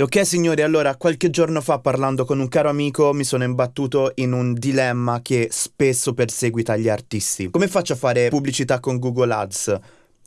Ok signori, allora qualche giorno fa parlando con un caro amico mi sono imbattuto in un dilemma che spesso perseguita gli artisti. Come faccio a fare pubblicità con Google Ads?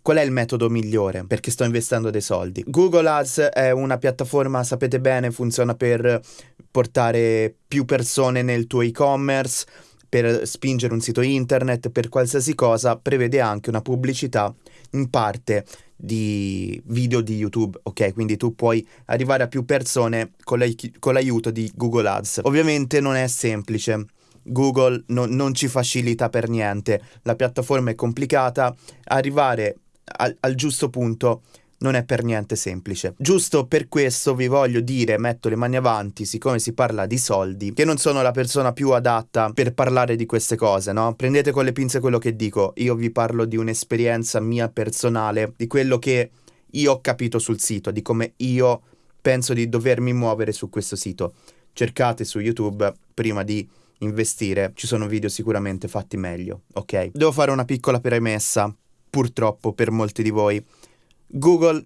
Qual è il metodo migliore? Perché sto investendo dei soldi. Google Ads è una piattaforma, sapete bene, funziona per portare più persone nel tuo e-commerce, per spingere un sito internet, per qualsiasi cosa, prevede anche una pubblicità in parte di video di YouTube, ok? Quindi tu puoi arrivare a più persone con, l'ai- con l'aiuto di Google Ads. Ovviamente non è semplice. Google no- non ci facilita per niente, la piattaforma è complicata, arrivare al, al giusto punto non è per niente semplice. Giusto per questo vi voglio dire, metto le mani avanti, siccome si parla di soldi, che non sono la persona più adatta per parlare di queste cose, no? Prendete con le pinze quello che dico, io vi parlo di un'esperienza mia personale, di quello che io ho capito sul sito, di come io penso di dovermi muovere su questo sito. Cercate su YouTube prima di investire, ci sono video sicuramente fatti meglio, ok? Devo fare una piccola premessa, purtroppo per molti di voi. Google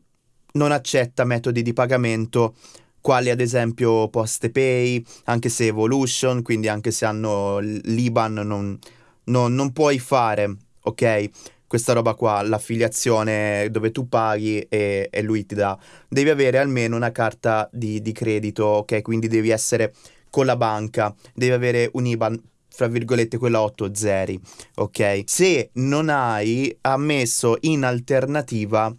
non accetta metodi di pagamento quali ad esempio PostePay, anche se Evolution, quindi anche se hanno l'IBAN, non, non, non puoi fare, ok? Questa roba qua, l'affiliazione dove tu paghi e, e lui ti dà. Devi avere almeno una carta di, di credito, ok? Quindi devi essere con la banca, devi avere un IBAN fra virgolette quella 8 zeri, ok? Se non hai ammesso in alternativa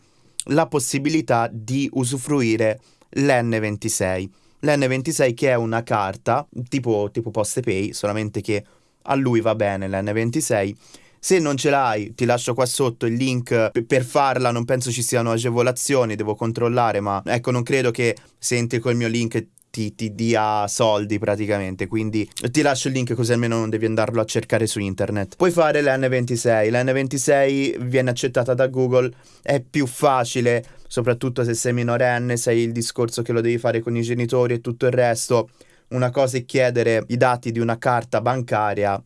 la possibilità di usufruire l'N26. L'N26 che è una carta tipo, tipo PostePay, solamente che a lui va bene l'N26. Se non ce l'hai, ti lascio qua sotto il link per farla, non penso ci siano agevolazioni, devo controllare, ma ecco, non credo che se entri col mio link ti, ti, dia soldi praticamente. Quindi ti lascio il link così almeno non devi andarlo a cercare su internet. Puoi fare l'N26. L'N26 viene accettata da Google, è più facile, soprattutto se sei minorenne, sai il discorso che lo devi fare con i genitori e tutto il resto. Una cosa è chiedere i dati di una carta bancaria,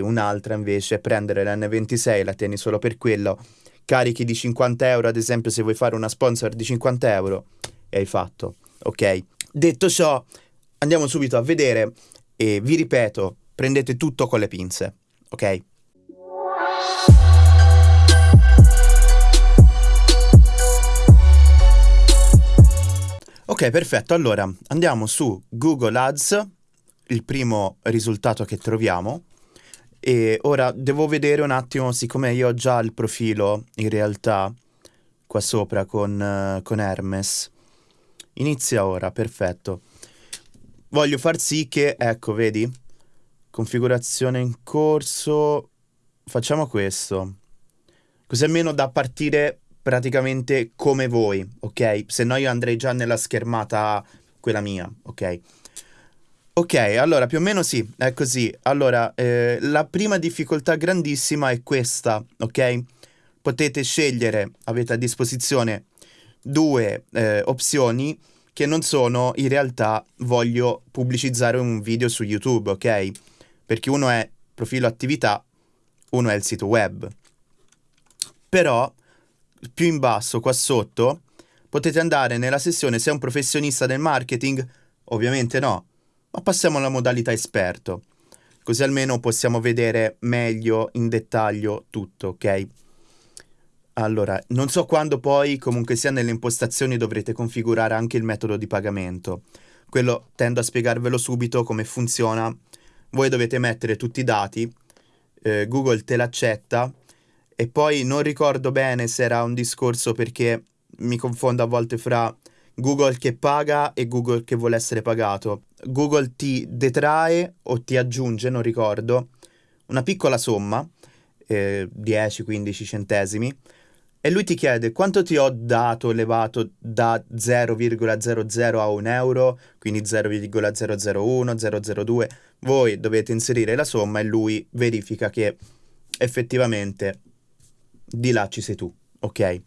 un'altra invece è prendere l'N26, la tieni solo per quello. Carichi di 50 euro, ad esempio, se vuoi fare una sponsor di 50 euro, e hai fatto. Ok? Detto ciò, andiamo subito a vedere e vi ripeto, prendete tutto con le pinze, ok? Ok, perfetto. Allora, andiamo su Google Ads, il primo risultato che troviamo. E ora devo vedere un attimo, siccome io ho già il profilo, in realtà, qua sopra con, uh, con Hermes, Inizia ora, perfetto. Voglio far sì che, ecco, vedi? Configurazione in corso. Facciamo questo. Così almeno da partire praticamente come voi, ok? Se no io andrei già nella schermata quella mia, ok? Ok, allora più o meno sì, è così. Allora, eh, la prima difficoltà grandissima è questa, ok? Potete scegliere, avete a disposizione due eh, opzioni che non sono in realtà voglio pubblicizzare un video su YouTube, ok? Perché uno è profilo attività, uno è il sito web. Però più in basso qua sotto potete andare nella sessione se è un professionista del marketing, ovviamente no, ma passiamo alla modalità esperto. Così almeno possiamo vedere meglio in dettaglio tutto, ok? Allora, non so quando poi comunque sia nelle impostazioni dovrete configurare anche il metodo di pagamento. Quello tendo a spiegarvelo subito come funziona. Voi dovete mettere tutti i dati, eh, Google te l'accetta e poi non ricordo bene se era un discorso perché mi confondo a volte fra Google che paga e Google che vuole essere pagato. Google ti detrae o ti aggiunge, non ricordo, una piccola somma, eh, 10-15 centesimi, e lui ti chiede quanto ti ho dato elevato da 0,00 a 1 euro, quindi 0,001, 002. Voi dovete inserire la somma e lui verifica che effettivamente di là ci sei tu, ok?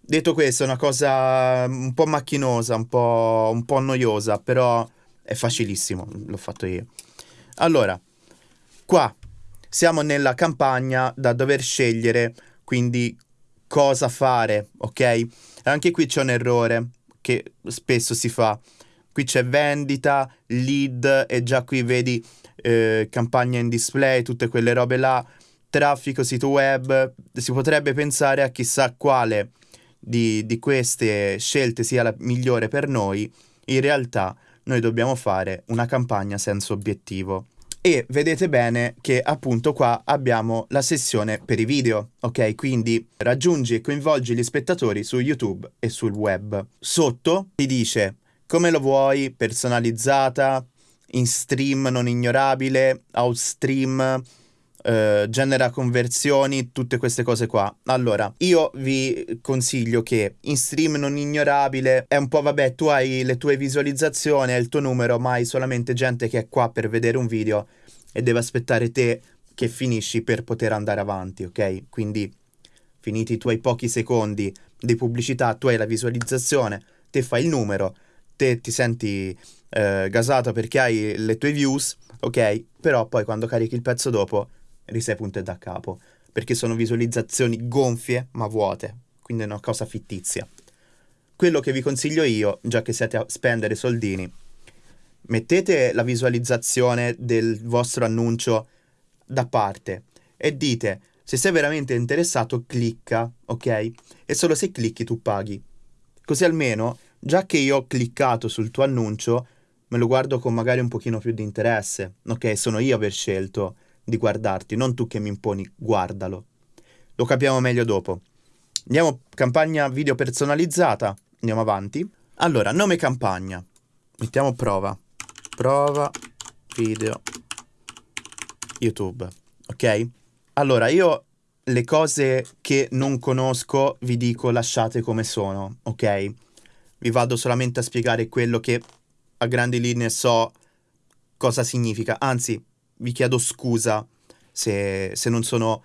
Detto questo, è una cosa un po' macchinosa, un po', un po' noiosa, però è facilissimo, l'ho fatto io. Allora, qua siamo nella campagna da dover scegliere, quindi cosa fare, ok? Anche qui c'è un errore che spesso si fa. Qui c'è vendita, lead e già qui vedi eh, campagna in display, tutte quelle robe là, traffico, sito web. Si potrebbe pensare a chissà quale di, di queste scelte sia la migliore per noi. In realtà noi dobbiamo fare una campagna senza obiettivo. E vedete bene che appunto qua abbiamo la sessione per i video, ok? Quindi raggiungi e coinvolgi gli spettatori su YouTube e sul web. Sotto ti dice come lo vuoi, personalizzata, in stream non ignorabile, out stream, Uh, genera conversioni, tutte queste cose qua. Allora, io vi consiglio che in stream non ignorabile è un po' vabbè, tu hai le tue visualizzazioni, hai il tuo numero, ma hai solamente gente che è qua per vedere un video e deve aspettare te che finisci per poter andare avanti, ok? Quindi finiti i tuoi pochi secondi di pubblicità, tu hai la visualizzazione, te fai il numero, te ti senti eh, gasato perché hai le tue views, ok? Però poi quando carichi il pezzo dopo risei punto e da capo, perché sono visualizzazioni gonfie ma vuote, quindi è una cosa fittizia. Quello che vi consiglio io, già che siete a spendere soldini, mettete la visualizzazione del vostro annuncio da parte e dite se sei veramente interessato clicca, ok? E solo se clicchi tu paghi. Così almeno, già che io ho cliccato sul tuo annuncio, me lo guardo con magari un pochino più di interesse, ok? Sono io aver scelto di guardarti, non tu che mi imponi, guardalo. Lo capiamo meglio dopo. Andiamo campagna video personalizzata, andiamo avanti. Allora, nome campagna. Mettiamo prova. Prova video YouTube, ok? Allora, io le cose che non conosco vi dico lasciate come sono, ok? Vi vado solamente a spiegare quello che a grandi linee so cosa significa. Anzi, vi chiedo scusa se, se non sono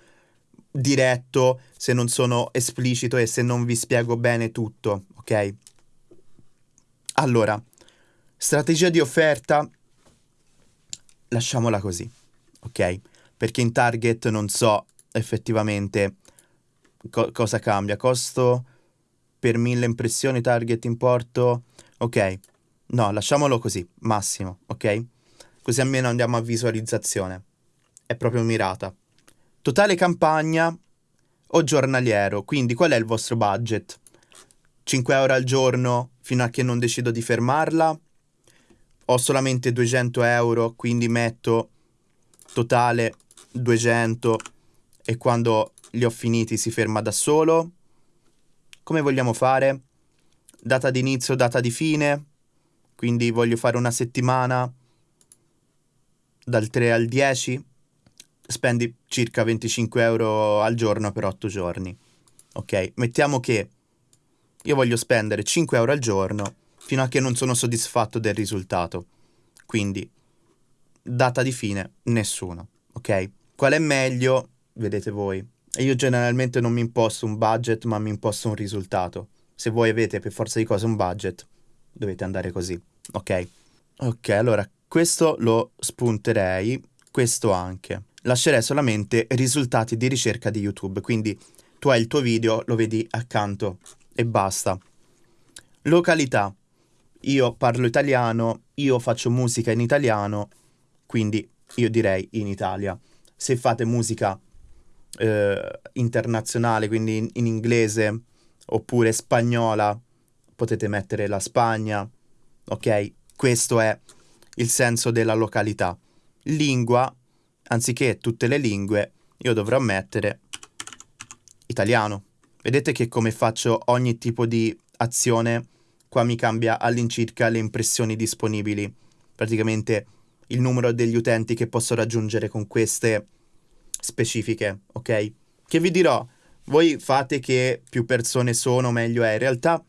diretto, se non sono esplicito e se non vi spiego bene tutto, ok? Allora, strategia di offerta, lasciamola così, ok? Perché in target non so effettivamente co- cosa cambia. Costo per mille impressioni, target importo, ok? No, lasciamolo così, massimo, ok? Così almeno andiamo a visualizzazione. È proprio mirata. Totale campagna o giornaliero, quindi qual è il vostro budget? 5 euro al giorno fino a che non decido di fermarla? Ho solamente 200 euro, quindi metto totale 200 e quando li ho finiti si ferma da solo? Come vogliamo fare? Data di inizio, data di fine? Quindi voglio fare una settimana? Dal 3 al 10 spendi circa 25 euro al giorno per 8 giorni. Ok, mettiamo che io voglio spendere 5 euro al giorno fino a che non sono soddisfatto del risultato. Quindi, data di fine, nessuno. Ok? Qual è meglio? Vedete voi. Io generalmente non mi imposto un budget, ma mi imposto un risultato. Se voi avete per forza di cose un budget, dovete andare così. Ok? Ok, allora questo lo spunterei, questo anche. Lascerei solamente risultati di ricerca di YouTube, quindi tu hai il tuo video, lo vedi accanto e basta. Località. Io parlo italiano, io faccio musica in italiano, quindi io direi in Italia. Se fate musica eh, internazionale, quindi in, in inglese oppure spagnola, potete mettere la Spagna, ok? Questo è il senso della località. Lingua, anziché tutte le lingue, io dovrò mettere italiano. Vedete che come faccio ogni tipo di azione, qua mi cambia all'incirca le impressioni disponibili. Praticamente il numero degli utenti che posso raggiungere con queste specifiche, ok? Che vi dirò, voi fate che più persone sono, meglio è. In realtà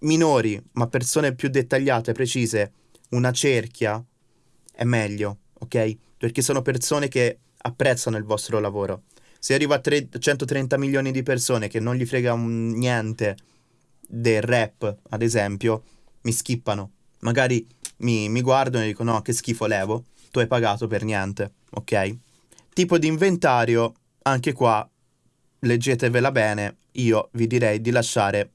minori, ma persone più dettagliate, precise, una cerchia è meglio, ok? Perché sono persone che apprezzano il vostro lavoro. Se arriva a tre- 130 milioni di persone che non gli frega un, niente del rap, ad esempio, mi skippano. Magari mi, mi guardano e dicono no, che schifo levo, tu hai pagato per niente, ok? Tipo di inventario, anche qua, leggetevela bene, io vi direi di lasciare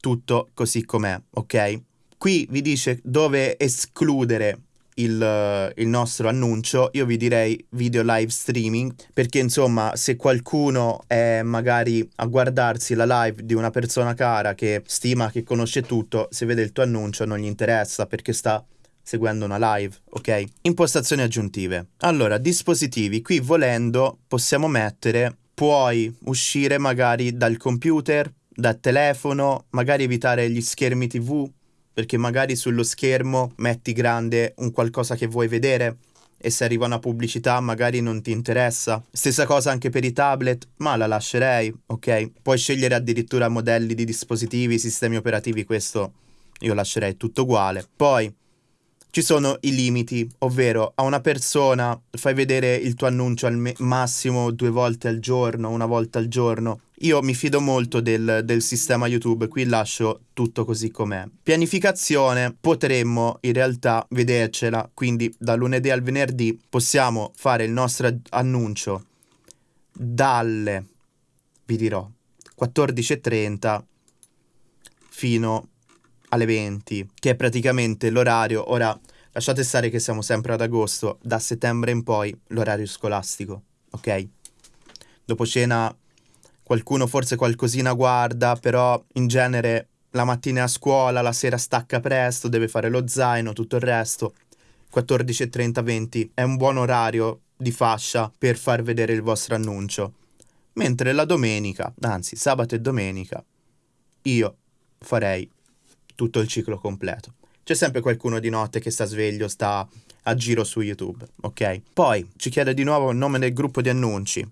tutto così com'è, ok? Qui vi dice dove escludere il, il, nostro annuncio, io vi direi video live streaming, perché insomma se qualcuno è magari a guardarsi la live di una persona cara che stima, che conosce tutto, se vede il tuo annuncio non gli interessa perché sta seguendo una live, ok? Impostazioni aggiuntive. Allora, dispositivi, qui volendo possiamo mettere, puoi uscire magari dal computer, dal telefono, magari evitare gli schermi TV, perché magari sullo schermo metti grande un qualcosa che vuoi vedere e se arriva una pubblicità magari non ti interessa. Stessa cosa anche per i tablet, ma la lascerei, ok? Puoi scegliere addirittura modelli di dispositivi, sistemi operativi, questo io lascerei tutto uguale. Poi ci sono i limiti, ovvero a una persona fai vedere il tuo annuncio al me- massimo due volte al giorno, una volta al giorno. Io mi fido molto del, del sistema YouTube, qui lascio tutto così com'è. Pianificazione, potremmo in realtà vedercela, quindi da lunedì al venerdì possiamo fare il nostro annuncio dalle, vi dirò, 14.30 fino alle 20, che è praticamente l'orario. Ora, lasciate stare che siamo sempre ad agosto, da settembre in poi l'orario scolastico, ok? Dopo cena qualcuno forse qualcosina guarda, però in genere la mattina a scuola, la sera stacca presto, deve fare lo zaino, tutto il resto. 14.30 20 è un buon orario di fascia per far vedere il vostro annuncio. Mentre la domenica, anzi sabato e domenica, io farei tutto il ciclo completo. C'è sempre qualcuno di notte che sta sveglio, sta a giro su YouTube, ok? Poi ci chiede di nuovo il nome del gruppo di annunci.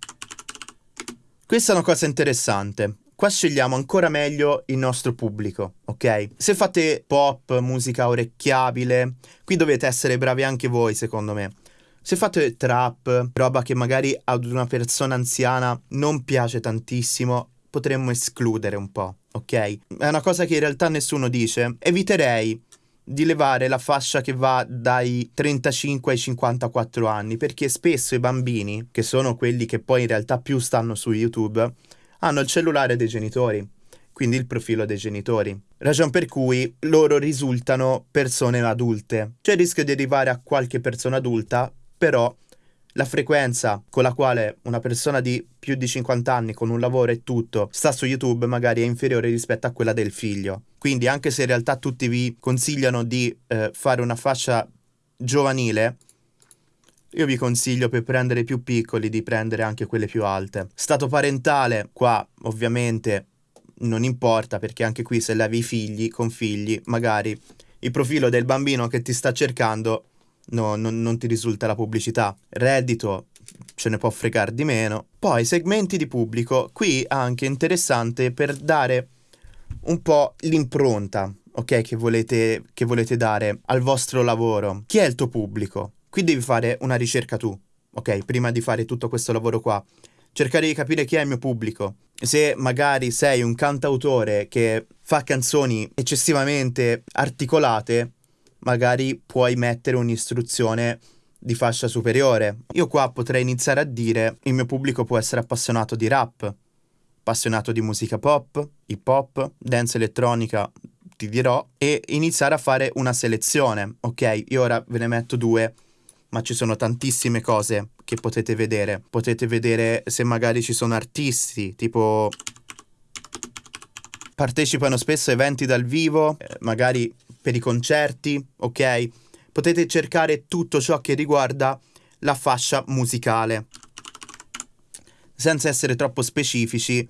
Questa è una cosa interessante. Qua scegliamo ancora meglio il nostro pubblico, ok? Se fate pop, musica orecchiabile, qui dovete essere bravi anche voi, secondo me. Se fate trap, roba che magari ad una persona anziana non piace tantissimo, potremmo escludere un po' ok? È una cosa che in realtà nessuno dice. Eviterei di levare la fascia che va dai 35 ai 54 anni, perché spesso i bambini, che sono quelli che poi in realtà più stanno su YouTube, hanno il cellulare dei genitori, quindi il profilo dei genitori. Ragion per cui loro risultano persone adulte. C'è il rischio di arrivare a qualche persona adulta, però la frequenza con la quale una persona di più di 50 anni con un lavoro e tutto sta su YouTube magari è inferiore rispetto a quella del figlio. Quindi anche se in realtà tutti vi consigliano di eh, fare una fascia giovanile, io vi consiglio per prendere più piccoli di prendere anche quelle più alte. Stato parentale, qua ovviamente non importa perché anche qui se levi i figli con figli, magari il profilo del bambino che ti sta cercando no, non, non ti risulta la pubblicità. Reddito ce ne può fregare di meno. Poi segmenti di pubblico, qui anche interessante per dare un po' l'impronta, ok, che volete, che volete dare al vostro lavoro. Chi è il tuo pubblico? Qui devi fare una ricerca tu, ok, prima di fare tutto questo lavoro qua. Cercare di capire chi è il mio pubblico. Se magari sei un cantautore che fa canzoni eccessivamente articolate, magari puoi mettere un'istruzione di fascia superiore. Io qua potrei iniziare a dire il mio pubblico può essere appassionato di rap, appassionato di musica pop, hip hop, dance elettronica, ti dirò, e iniziare a fare una selezione. Ok, io ora ve ne metto due, ma ci sono tantissime cose che potete vedere. Potete vedere se magari ci sono artisti, tipo partecipano spesso a eventi dal vivo, eh, magari per i concerti, ok? Potete cercare tutto ciò che riguarda la fascia musicale. Senza essere troppo specifici,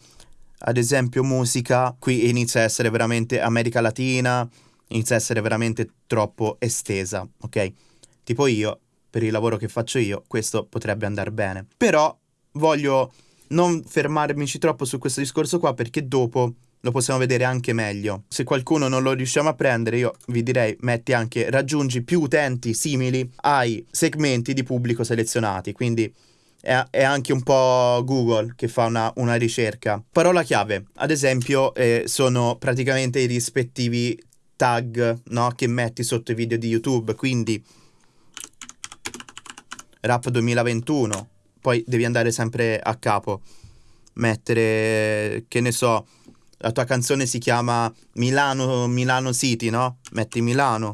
ad esempio musica, qui inizia a essere veramente America Latina, inizia a essere veramente troppo estesa, ok? Tipo io, per il lavoro che faccio io, questo potrebbe andare bene. Però voglio non fermarmici troppo su questo discorso qua perché dopo lo possiamo vedere anche meglio. Se qualcuno non lo riusciamo a prendere, io vi direi metti anche raggiungi più utenti simili ai segmenti di pubblico selezionati, quindi è, è anche un po' Google che fa una, una ricerca. Parola chiave, ad esempio, eh, sono praticamente i rispettivi tag no, che metti sotto i video di YouTube, quindi rap 2021, poi devi andare sempre a capo, mettere, che ne so, la tua canzone si chiama Milano, Milano City, no? Metti Milano,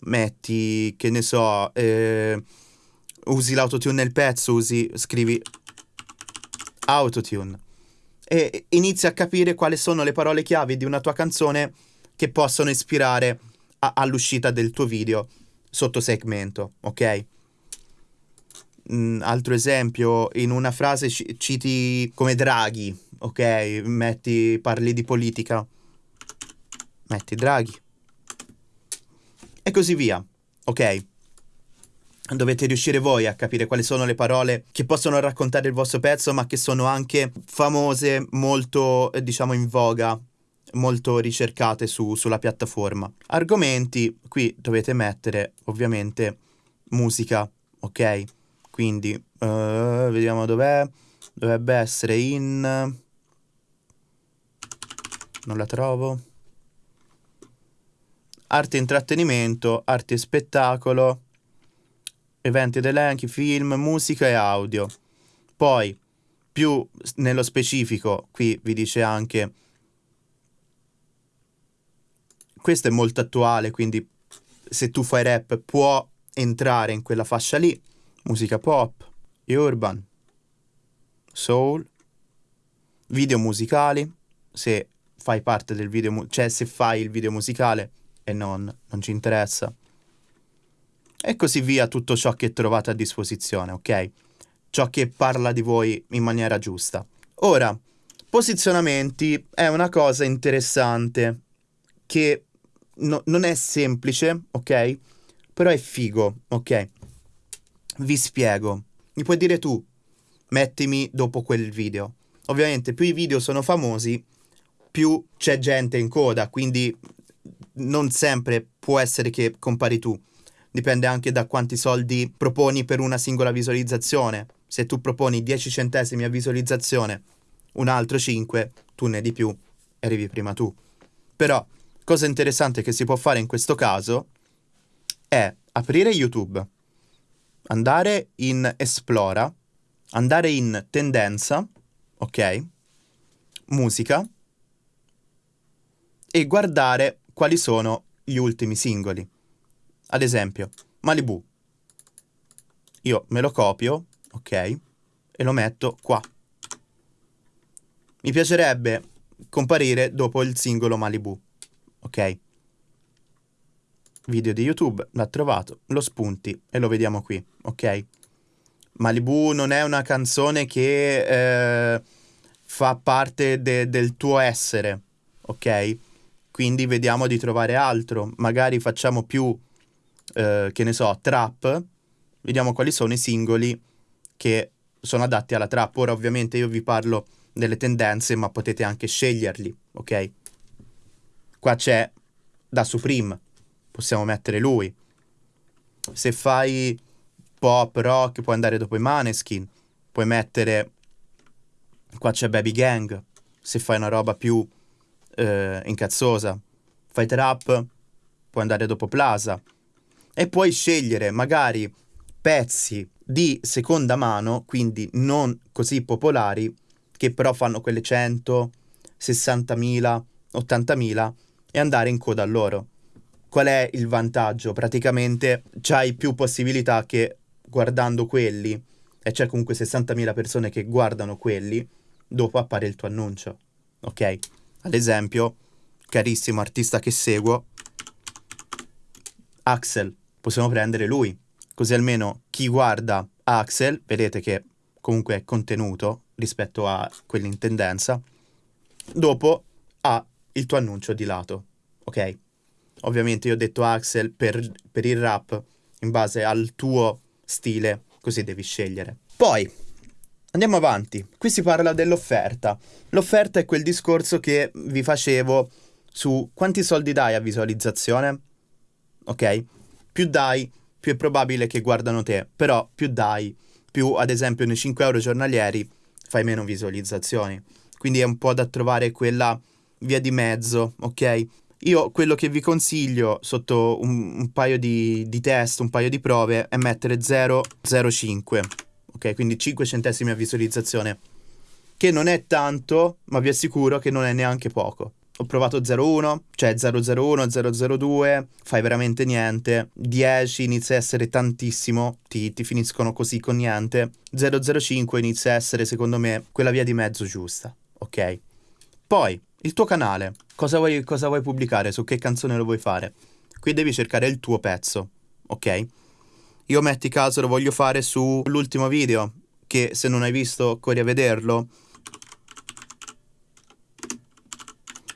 metti, che ne so, eh, usi l'autotune nel pezzo, usi, scrivi autotune e inizi a capire quali sono le parole chiave di una tua canzone che possono ispirare all'uscita del tuo video sotto segmento, ok? Mm, altro esempio, in una frase c- citi come Draghi, ok? Metti, parli di politica, metti Draghi. E così via, ok? Dovete riuscire voi a capire quali sono le parole che possono raccontare il vostro pezzo, ma che sono anche famose, molto, eh, diciamo, in voga, molto ricercate su, sulla piattaforma. Argomenti, qui dovete mettere ovviamente musica, ok? Quindi, uh, vediamo dov'è. Dovrebbe essere in... Non la trovo. Arte e intrattenimento, arte e spettacolo, eventi ed elenchi, film, musica e audio. Poi, più nello specifico, qui vi dice anche... Questo è molto attuale, quindi se tu fai rap può entrare in quella fascia lì musica pop, urban, soul, video musicali, se fai parte del video, cioè se fai il video musicale e non, non ci interessa. E così via tutto ciò che trovate a disposizione, ok? Ciò che parla di voi in maniera giusta. Ora, posizionamenti è una cosa interessante che no, non è semplice, ok? Però è figo, ok? Vi spiego. Mi puoi dire tu, mettimi dopo quel video. Ovviamente più i video sono famosi, più c'è gente in coda, quindi non sempre può essere che compari tu. Dipende anche da quanti soldi proponi per una singola visualizzazione. Se tu proponi 10 centesimi a visualizzazione, un altro 5, tu ne di più, arrivi prima tu. Però, cosa interessante che si può fare in questo caso è aprire YouTube andare in esplora, andare in tendenza, ok? Musica e guardare quali sono gli ultimi singoli. Ad esempio, Malibu. Io me lo copio, ok? E lo metto qua. Mi piacerebbe comparire dopo il singolo Malibu, ok? Video di YouTube, l'ha trovato, lo spunti e lo vediamo qui, ok? Malibu non è una canzone che eh, fa parte de- del tuo essere, ok? Quindi vediamo di trovare altro, magari facciamo più, eh, che ne so, trap, vediamo quali sono i singoli che sono adatti alla trap. Ora ovviamente io vi parlo delle tendenze, ma potete anche sceglierli, ok? Qua c'è da Supreme, possiamo mettere lui. Se fai pop, rock, puoi andare dopo i Maneskin, puoi mettere... Qua c'è Baby Gang, se fai una roba più eh, incazzosa. Fai trap, puoi andare dopo Plaza. E puoi scegliere magari pezzi di seconda mano, quindi non così popolari, che però fanno quelle 100, 60.000, 80.000 e andare in coda a loro qual è il vantaggio? Praticamente c'hai più possibilità che guardando quelli, e c'è comunque 60.000 persone che guardano quelli, dopo appare il tuo annuncio. Ok? Ad esempio, carissimo artista che seguo, Axel, possiamo prendere lui. Così almeno chi guarda Axel, vedete che comunque è contenuto rispetto a quelli in tendenza, dopo ha il tuo annuncio di lato. Ok? Ovviamente io ho detto Axel per, per il rap in base al tuo stile, così devi scegliere. Poi, andiamo avanti. Qui si parla dell'offerta. L'offerta è quel discorso che vi facevo su quanti soldi dai a visualizzazione. Ok? Più dai, più è probabile che guardano te. Però più dai, più ad esempio nei 5 euro giornalieri fai meno visualizzazioni. Quindi è un po' da trovare quella via di mezzo, ok? Io quello che vi consiglio sotto un, un paio di, di, test, un paio di prove, è mettere 0,05. Ok, quindi 5 centesimi a visualizzazione. che non è tanto, ma vi assicuro che non è neanche poco. Ho provato 0,1, cioè 001, 002, fai veramente niente. 10 inizia a essere tantissimo, ti, ti finiscono così con niente. 005 inizia a essere, secondo me, quella via di mezzo giusta, ok? Poi, il tuo canale, cosa vuoi, cosa vuoi pubblicare, su che canzone lo vuoi fare? Qui devi cercare il tuo pezzo, ok? Io metti caso lo voglio fare sull'ultimo video, che se non hai visto corri a vederlo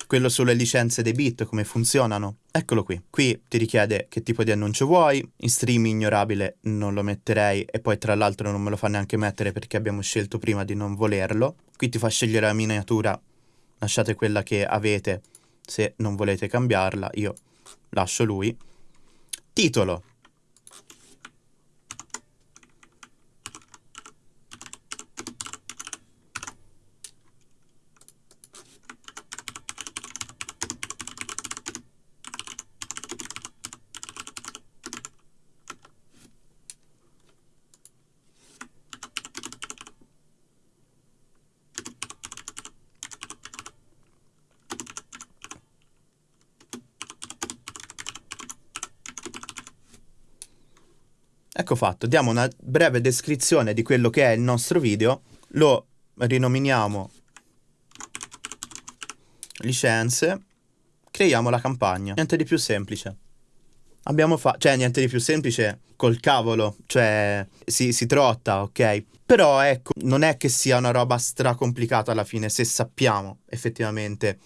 quello sulle licenze dei bit, come funzionano. Eccolo qui. Qui ti richiede che tipo di annuncio vuoi, in stream ignorabile non lo metterei e poi tra l'altro non me lo fa neanche mettere perché abbiamo scelto prima di non volerlo. Qui ti fa scegliere la miniatura, lasciate quella che avete se non volete cambiarla, io lascio lui. Titolo. Ecco fatto, diamo una breve descrizione di quello che è il nostro video, lo rinominiamo licenze, creiamo la campagna, niente di più semplice. Abbiamo fatto, cioè niente di più semplice col cavolo, cioè si, si trotta, ok? Però ecco, non è che sia una roba stracomplicata alla fine se sappiamo effettivamente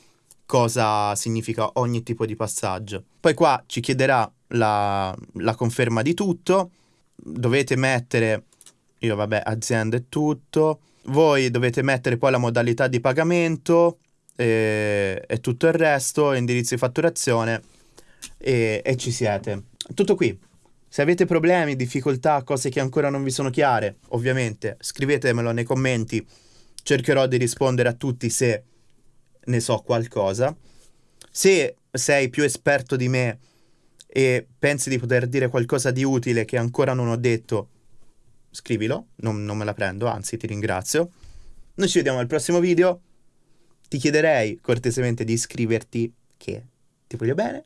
cosa significa ogni tipo di passaggio. Poi qua ci chiederà la, la conferma di tutto, dovete mettere, io vabbè, azienda e tutto, voi dovete mettere poi la modalità di pagamento e, e tutto il resto, indirizzo di fatturazione e, e ci siete. Tutto qui. Se avete problemi, difficoltà, cose che ancora non vi sono chiare, ovviamente scrivetemelo nei commenti, cercherò di rispondere a tutti se ne so qualcosa. Se sei più esperto di me e pensi di poter dire qualcosa di utile che ancora non ho detto, scrivilo, non, non me la prendo, anzi ti ringrazio. Noi ci vediamo al prossimo video. Ti chiederei cortesemente di iscriverti, che ti voglio bene,